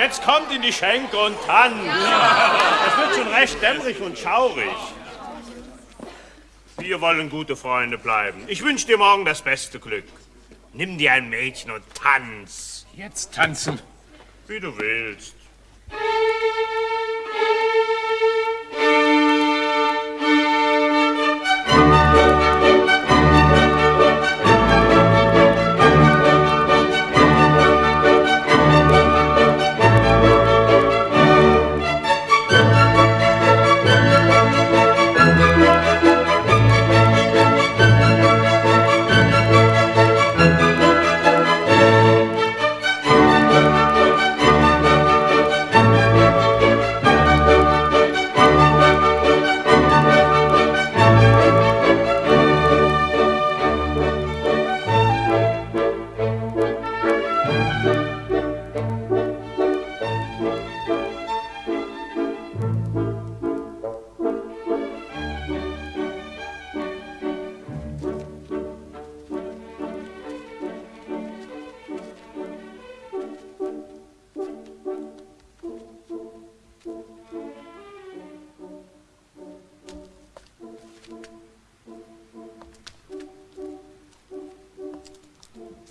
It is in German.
Jetzt kommt in die Schenke und tanzt. Es wird schon recht dämmerig und schaurig. Wir wollen gute Freunde bleiben. Ich wünsche dir morgen das beste Glück. Nimm dir ein Mädchen und tanz. Jetzt tanzen. Wie du willst. Musik